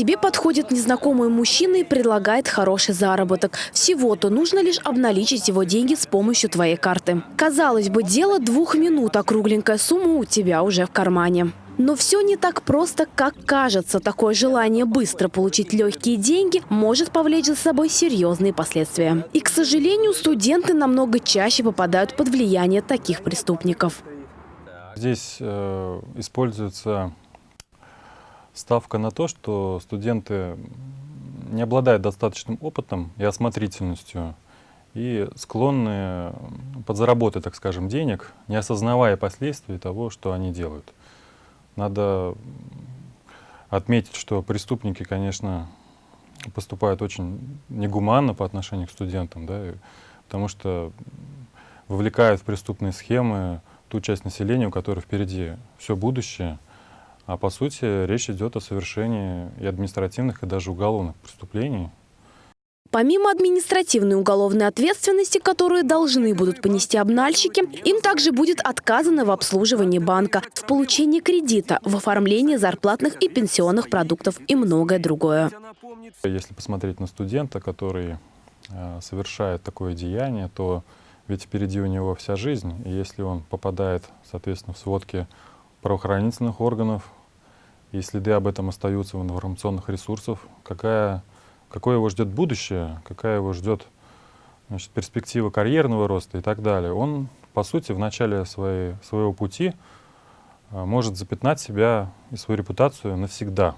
тебе подходит незнакомый мужчина и предлагает хороший заработок. Всего-то нужно лишь обналичить его деньги с помощью твоей карты. Казалось бы, дело двух минут, а кругленькая сумма у тебя уже в кармане. Но все не так просто, как кажется. Такое желание быстро получить легкие деньги может повлечь за собой серьезные последствия. И, к сожалению, студенты намного чаще попадают под влияние таких преступников. Здесь э, используется ставка на то, что студенты не обладают достаточным опытом и осмотрительностью и склонны подзаработать, так скажем, денег, не осознавая последствий того, что они делают. Надо отметить, что преступники, конечно, поступают очень негуманно по отношению к студентам, да, потому что вовлекают в преступные схемы ту часть населения, у которой впереди все будущее, а по сути речь идет о совершении и административных, и даже уголовных преступлений, Помимо административной уголовной ответственности, которую должны будут понести обнальщики, им также будет отказано в обслуживании банка, в получении кредита, в оформлении зарплатных и пенсионных продуктов и многое другое. Если посмотреть на студента, который э, совершает такое деяние, то ведь впереди у него вся жизнь. И если он попадает, соответственно, в сводки правоохранительных органов, и следы об этом остаются в информационных ресурсах, какая какое его ждет будущее, какая его ждет значит, перспектива карьерного роста и так далее, он, по сути, в начале своей, своего пути а, может запятнать себя и свою репутацию навсегда.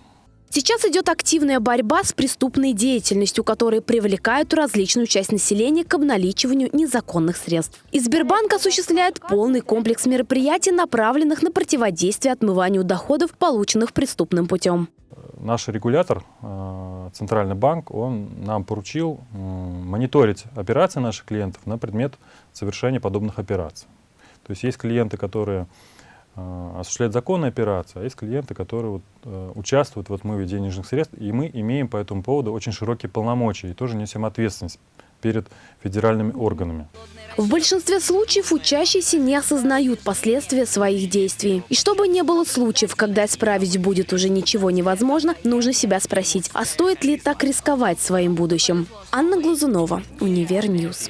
Сейчас идет активная борьба с преступной деятельностью, которая привлекает различную часть населения к обналичиванию незаконных средств. И Сбербанк осуществляет полный комплекс мероприятий, направленных на противодействие отмыванию доходов, полученных преступным путем. Наш регулятор, э, Центральный банк, он нам поручил мониторить операции наших клиентов на предмет совершения подобных операций. То есть есть клиенты, которые э, осуществляют законные операции, а есть клиенты, которые вот, э, участвуют в отмыве денежных средств, и мы имеем по этому поводу очень широкие полномочия и тоже несем ответственность перед федеральными органами. В большинстве случаев учащиеся не осознают последствия своих действий. И чтобы не было случаев, когда исправить будет уже ничего невозможно, нужно себя спросить, а стоит ли так рисковать своим будущим? Анна Глазунова, Univer News.